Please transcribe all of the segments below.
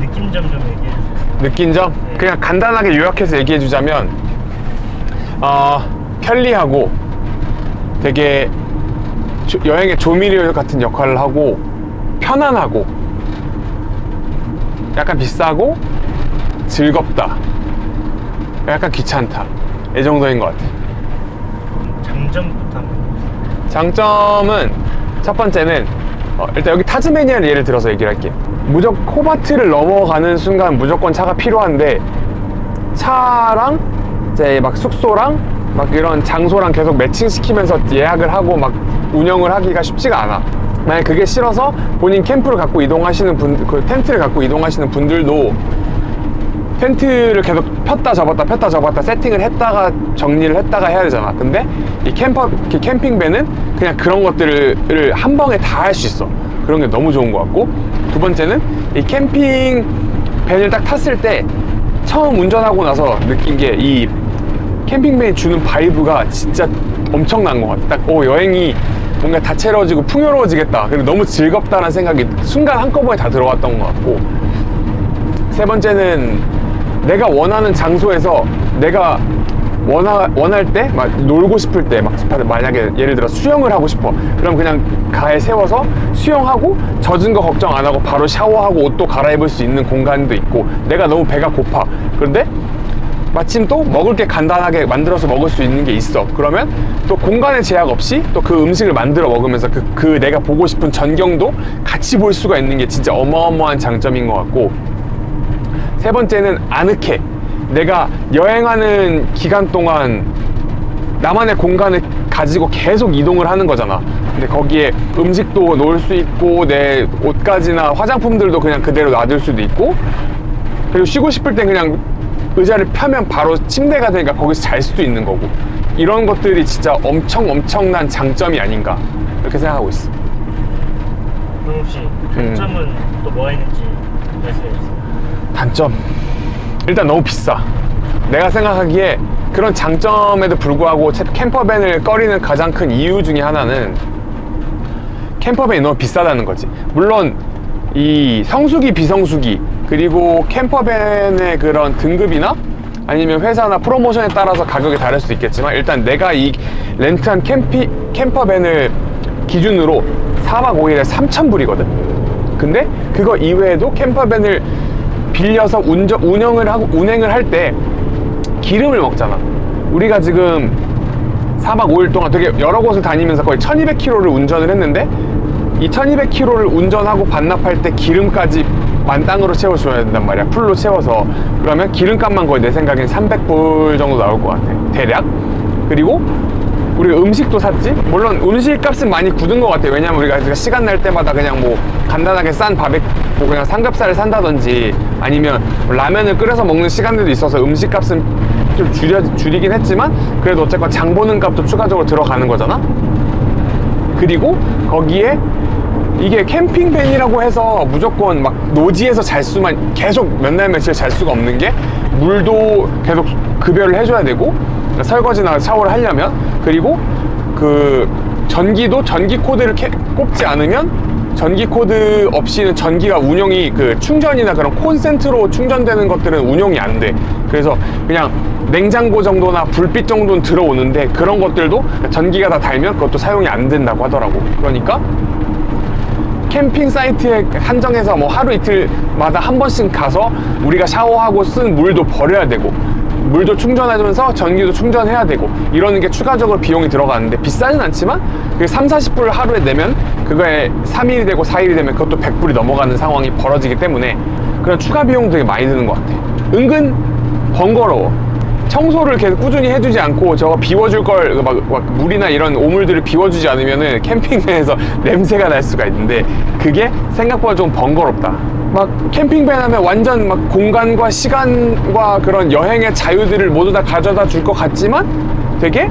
느낀 점 좀 얘기해 주세요. 느낀 점? 네. 그냥 간단하게 요약해서 얘기해 주자면 어, 편리하고 되게 조- 여행의 조미료 같은 역할을 하고 편안하고 약간 비싸고 즐겁다 약간 귀찮다 이 정도인 것 같아 장점부터 한번. 장점은 첫 번째는 어, 일단 여기 타즈메니아를 예를 들어서 얘기를 할게 무조건 코바트를 넘어가는 순간 무조건 차가 필요한데 차랑 이제 막 숙소랑 막 이런 장소랑 계속 매칭시키면서 예약을 하고 막 운영을 하기가 쉽지가 않아. 만약 그게 싫어서 본인 캠프를 갖고 이동하시는 분, 그 텐트를 갖고 이동하시는 분들도 텐트를 계속 폈다 접었다 폈다 접었다 세팅을 했다가 정리를 했다가 해야 되잖아. 근데 이 camper 이 캠핑밴은 그냥 그런 것들을 한 방에 다 할 수 있어. 그런 게 너무 좋은 것 같고. 두 번째는 이 캠핑 밴을 딱 탔을 때 처음 운전하고 나서 느낀 게 이 캠핑밴이 주는 vibe가 진짜 엄청난 것 같아. 딱 오, 여행이 뭔가 다채로워지고 풍요로워지겠다. 그리고 너무 즐겁다는 생각이 순간 한꺼번에 다 들어왔던 것 같고. 세 번째는 내가 원하는 장소에서 내가 원하, 원할 때, 막 놀고 싶을 때, 막 만약에 예를 들어 수영을 하고 싶어. 그럼 그냥 가에 세워서 수영하고 젖은 거 걱정 안 하고 바로 샤워하고 옷도 갈아입을 수 있는 공간도 있고 내가 너무 배가 고파. 그런데 마침 또 먹을 게 간단하게 만들어서 먹을 수 있는 게 있어. 그러면 또 공간의 제약 없이 또 그 음식을 만들어 먹으면서 그, 그 내가 보고 싶은 전경도 같이 볼 수가 있는 게 진짜 어마어마한 장점인 것 같고 세 번째는 아늑해. 내가 여행하는 기간 동안 나만의 공간을 가지고 계속 이동을 하는 거잖아. 근데 거기에 음식도 놓을 수 있고 내 옷가지나 화장품들도 그냥 그대로 놔둘 수도 있고 그리고 쉬고 싶을 땐 그냥 의자를 펴면 바로 침대가 되니까 거기서 잘 수도 있는 거고 이런 것들이 진짜 엄청 엄청난 장점이 아닌가 이렇게 생각하고 있어. 그럼 혹시 단점은 또 뭐가 있는지 말씀해 주세요. 단점? 일단 너무 비싸. 내가 생각하기에 그런 장점에도 불구하고 채- 캠퍼밴을 꺼리는 가장 큰 이유 중에 하나는 캠퍼밴이 너무 비싸다는 거지. 물론 이 성수기 비성수기 그리고 캠퍼밴의 그런 등급이나 아니면 회사나 프로모션에 따라서 가격이 다를 수 있겠지만 일단 내가 이 렌트한 캠피, 캠퍼밴을 기준으로 4박 5일에 3,000불이거든. 근데 그거 이외에도 캠퍼밴을 빌려서 운전, 운영을 하고 운행을 할 때 기름을 먹잖아. 우리가 지금 4박 5일 동안 되게 여러 곳을 다니면서 거의 1200km를 운전을 했는데 이 1200km를 운전하고 반납할 때 기름까지 만땅으로 채워줘야 된단 말이야. 풀로 채워서. 그러면 기름값만 거의 내 생각엔 300불 정도 나올 것 같아. 대략. 그리고 우리가 음식도 샀지? 물론 음식 값은 많이 굳은 것 같아. 왜냐면 우리가 시간 날 때마다 그냥 뭐 간단하게 싼 바베, 뭐 그냥 삼겹살을 산다든지 아니면 라면을 끓여서 먹는 시간들도 있어서 음식 값은 좀 줄여, 줄이긴 했지만 그래도 어쨌건 장 보는 값도 추가적으로 들어가는 거잖아? 그리고 거기에 이게 캠핑밴이라고 해서 무조건 막 노지에서 잘 수만 계속 몇 날 며칠 잘 수가 없는 게 물도 계속 급여를 해줘야 되고 설거지나 샤워를 하려면 그리고 그 전기도 전기 코드를 캐- 꼽지 않으면 전기 코드 없이는 전기가 운영이 그 충전이나 그런 콘센트로 충전되는 것들은 운영이 안 돼. 그래서 그냥 냉장고 정도나 불빛 정도는 들어오는데 그런 것들도 전기가 다 달면 그것도 사용이 안 된다고 하더라고. 그러니까 캠핑 사이트에 한정해서 뭐 하루 이틀마다 한 번씩 가서 우리가 샤워하고 쓴 물도 버려야 되고 물도 충전해주면서 전기도 충전해야 되고 이러는 게 추가적으로 비용이 들어가는데 비싸진 않지만 그 3, 40불 하루에 내면 그거에 3일이 되고 4일이 되면 그것도 100불이 넘어가는 상황이 벌어지기 때문에 그런 추가 비용도 되게 많이 드는 것 같아. 은근 번거로워 청소를 계속 꾸준히 해주지 않고 저거 비워줄 걸막 물이나 이런 오물들을 비워주지 않으면은 캠핑밴에서 냄새가 날 수가 있는데 그게 생각보다 좀 번거롭다. 막 캠핑밴 하면 완전 막 공간과 시간과 그런 여행의 자유들을 모두 다 가져다 줄 것 같지만 되게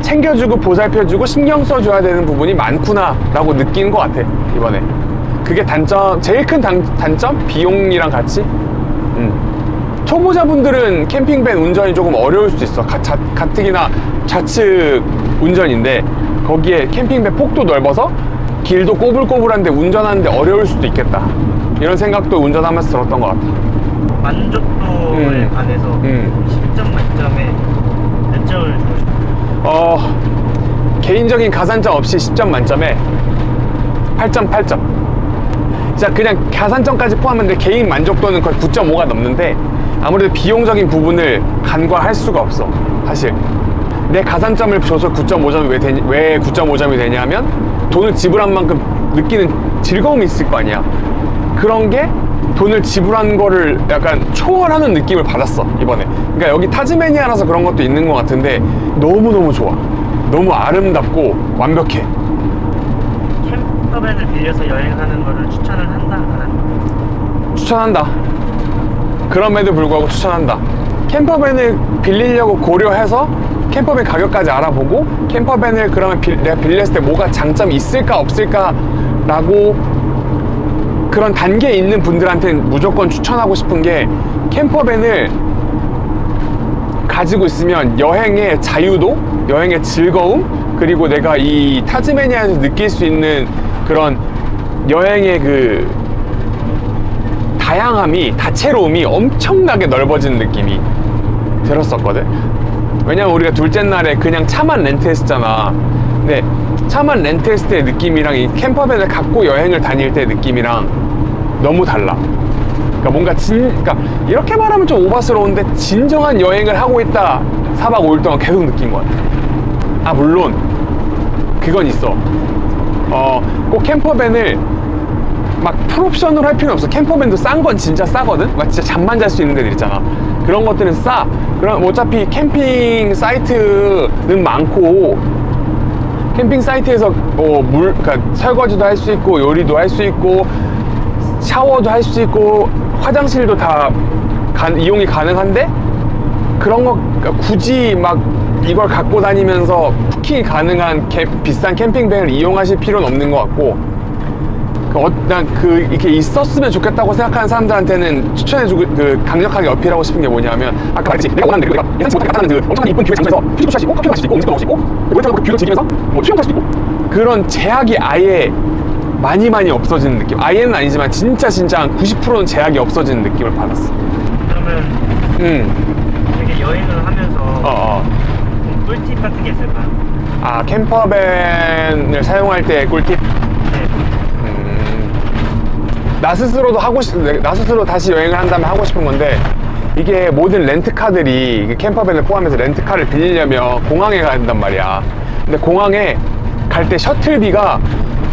챙겨주고 보살펴주고 신경 써줘야 되는 부분이 많구나 라고 느끼는 것 같아 이번에 그게 단점 제일 큰 단, 단점 비용이랑 같이 음. 초보자분들은 캠핑밴 운전이 조금 어려울 수 있어. 가, 자, 가뜩이나 좌측 운전인데 거기에 캠핑밴 폭도 넓어서 길도 꼬불꼬불한데 운전하는데 어려울 수도 있겠다. 이런 생각도 운전하면서 들었던 것 같아 만족도에 음. 관해서 음. 10점 만점에 몇 점을 주고 싶어요? 어 개인적인 가산점 없이 10점 만점에 8.8점 진짜 그냥 가산점까지 포함했는데 개인 만족도는 거의 9.5가 넘는데 아무래도 비용적인 부분을 간과할 수가 없어 사실. 내 가산점을 줘서 9.5점이 왜, 되니, 왜 9.5점이 되냐면 돈을 지불한 만큼 느끼는 즐거움이 있을 거 아니야. 그런 게 돈을 지불한 거를 약간 초월하는 느낌을 받았어 이번에. 그러니까 여기 타즈메니아라서 그런 것도 있는 것 같은데 너무너무 좋아. 너무 아름답고 완벽해. 캠퍼밴을 빌려서 여행하는 거를 추천을 한다 안 한다? 추천한다 그럼에도 불구하고 추천한다. 캠퍼밴을 빌리려고 고려해서 캠퍼밴 가격까지 알아보고 캠퍼밴을 그러면 빌- 내가 빌렸을 때 뭐가 장점이 있을까 없을까 라고 그런 단계에 있는 분들한테는 무조건 추천하고 싶은 게 캠퍼밴을 가지고 있으면 여행의 자유도, 여행의 즐거움, 그리고 내가 이 타즈메니아에서 느낄 수 있는 그런 여행의 그 다양함이, 다채로움이 엄청나게 넓어지는 느낌이 들었었거든. 왜냐면 우리가 둘째 날에 그냥 차만 렌트했었잖아. 근데 차만 렌트했을 때 느낌이랑 이 캠퍼밴을 갖고 여행을 다닐 때 느낌이랑 너무 달라. 그러니까 뭔가 진, 그러니까 이렇게 말하면 좀 오바스러운데 진정한 여행을 하고 있다. 4박 5일 동안 계속 느낀 것 같아. 아, 물론 그건 있어. 어, 꼭 캠퍼밴을 막 풀옵션으로 할 필요는 없어. 캠퍼밴도 싼 건 진짜 싸거든? 막 진짜 잠만 잘 수 있는 데들 있잖아. 그런 것들은 싸. 그럼 어차피 캠핑 사이트는 많고, 캠핑 사이트에서 뭐 물, 그러니까 설거지도 할 수 있고, 요리도 할 수 있고, 샤워도 할 수 있고, 화장실도 다 가- 이용이 가능한데, 그런 거 그러니까 굳이 막 이걸 갖고 다니면서 부킹이 가능한 캠- 비싼 캠핑밴을 이용하실 필요는 없는 것 같고, 난그 이렇게 있었으면 좋겠다고 생각하는 사람들한테는 추천해주고 그 강력하게 어필하고 싶은 게 뭐냐면 아까 말했지 내가 원하는 대로 내가 예상치 못하게 나타나는 그 엄청난 이쁜 view의 장소에서 휴식도 할수 있고 커피 마실 수 있고 음식도 먹을 수 있고 웨이터하고 그 view를 즐기면서 뭐 수영도 할수 있고 그런 제약이 아예 많이 많이 없어지는 느낌 아예는 아니지만 진짜 진짜 한 90%는 제약이 없어지는 느낌을 받았어 그러면 음어어 되게 여행을 하면서 어. 좀 꿀팁 같은 게 있을까요? 아 캠퍼밴을 사용할 때 꿀팁 네. 나 스스로도 하고 싶, 나 스스로 다시 여행을 한다면 하고 싶은 건데 이게 모든 렌트카들이 이게 캠퍼밴을 포함해서 렌트카를 빌리려면 공항에 가야 된단 말이야. 근데 공항에 갈 때 셔틀비가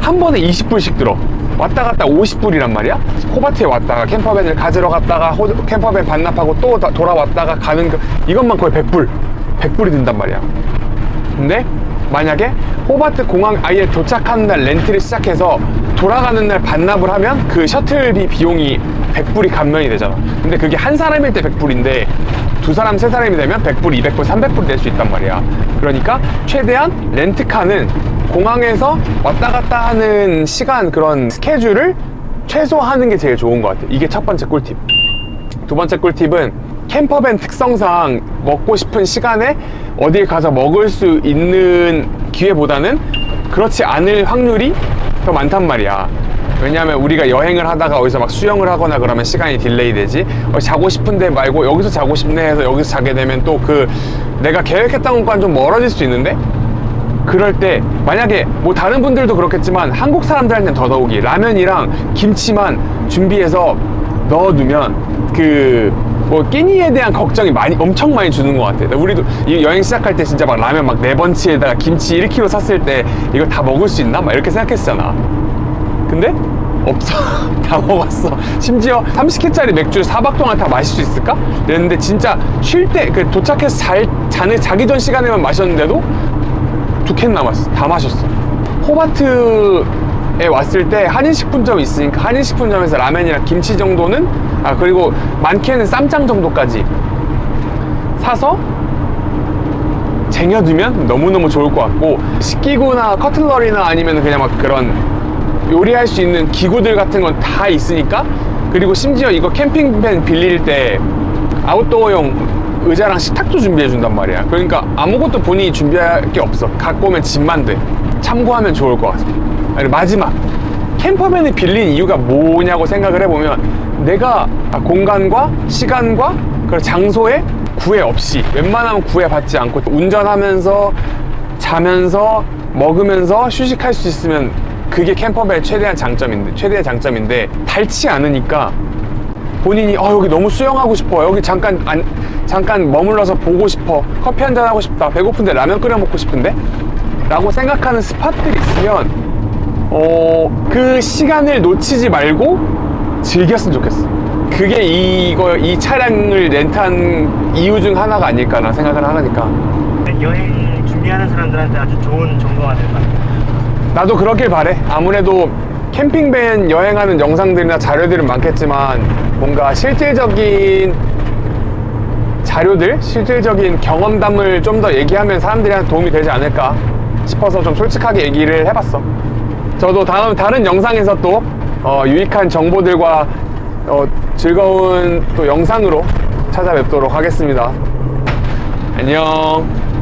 한 번에 20불씩 들어. 왔다 갔다 50불이란 말이야. 호바트에 왔다가 캠퍼밴을 가지러 갔다가 호- 캠퍼밴 반납하고 또 다- 돌아왔다가 가는 그 이것만 거의 100불. 100불이 든단 말이야. 근데 만약에 호바트 공항 아예 도착하는 날 렌트를 시작해서 돌아가는 날 반납을 하면 그 셔틀비 비용이 100불이 감면이 되잖아. 근데 그게 한 사람일 때 100불인데 두 사람, 세 사람이 되면 100불, 200불, 300불 낼 수 있단 말이야. 그러니까 최대한 렌트카는 공항에서 왔다 갔다 하는 시간 그런 스케줄을 최소화하는 게 제일 좋은 것 같아. 이게 첫 번째 꿀팁. 두 번째 꿀팁은 campervan 특성상 먹고 싶은 시간에 어딜 가서 먹을 수 있는 기회보다는 그렇지 않을 확률이 더 많단 말이야. 왜냐하면 우리가 여행을 하다가 어디서 막 수영을 하거나 그러면 시간이 delay 되지. 어, 자고 싶은데 말고 여기서 자고 싶네 해서 여기서 자게 되면 또 그 내가 계획했던 것과는 좀 멀어질 수 있는데 그럴 때 만약에 뭐 다른 분들도 그렇겠지만 한국 사람들한테는 더더욱이 라면이랑 김치만 준비해서 넣어두면 그 뭐 끼니에 대한 걱정이 많이 엄청 많이 주는 것 같아. 우리도 이 여행 시작할 때 진짜 막 라면 막 네 번치에다가 김치 1kg 샀을 때 이거 다 먹을 수 있나? 막 이렇게 생각했잖아. 근데 없어. 다 먹었어. 심지어 30캔짜리 맥주를 4박 동안 다 마실 수 있을까? 이랬는데 진짜 쉴 때 그 도착해서 잘 자는 자기 전 시간에만 마셨는데도 두 캔 남았어. 다 마셨어. 호바트 에 왔을 때 한인식품점이 있으니까 한인식품점에서 라면이랑 김치 정도는 아 그리고 많게는 쌈장 정도까지 사서 쟁여두면 너무너무 좋을 것 같고 식기구나 커틀러리나 아니면 그냥 막 그런 요리할 수 있는 기구들 같은 건 다 있으니까 그리고 심지어 이거 캠핑밴 빌릴 때 아웃도어용 의자랑 식탁도 준비해 준단 말이야. 그러니까 아무것도 본인이 준비할 게 없어. 갖고 오면 집만 돼. 참고하면 좋을 것 아니, 마지막. 캠퍼밴을 빌린 이유가 뭐냐고 생각을 해보면 내가 공간과 시간과 그리고 장소에 구애 없이 웬만하면 구애받지 않고 운전하면서 자면서 먹으면서 휴식할 수 있으면 그게 campervan의 최대한 장점인데 최대의 장점인데 닳지 않으니까 본인이 어 여기 너무 수영하고 싶어. 여기 잠깐 안, 잠깐 머물러서 보고 싶어. 커피 한잔 하고 싶다. 배고픈데 라면 끓여 먹고 싶은데? 라고 생각하는 spot들이 있으면 어 그 시간을 놓치지 말고 즐겼으면 좋겠어 그게 이거 이 차량을 렌트한 이유 중 하나가 아닐까나 생각을 하니까 여행 준비하는 사람들한테 아주 좋은 정보가 될 것 같아요. 나도 그렇길 바래. 아무래도 캠핑밴 여행하는 영상들이나 자료들은 많겠지만 뭔가 실질적인 자료들, 실질적인 경험담을 좀 더 얘기하면 사람들한테 도움이 되지 않을까 싶어서 좀 솔직하게 얘기를 해봤어. 저도 다음 다른 영상에서 또 어, 유익한 정보들과 어, 즐거운 또 영상으로 찾아뵙도록 하겠습니다. 안녕.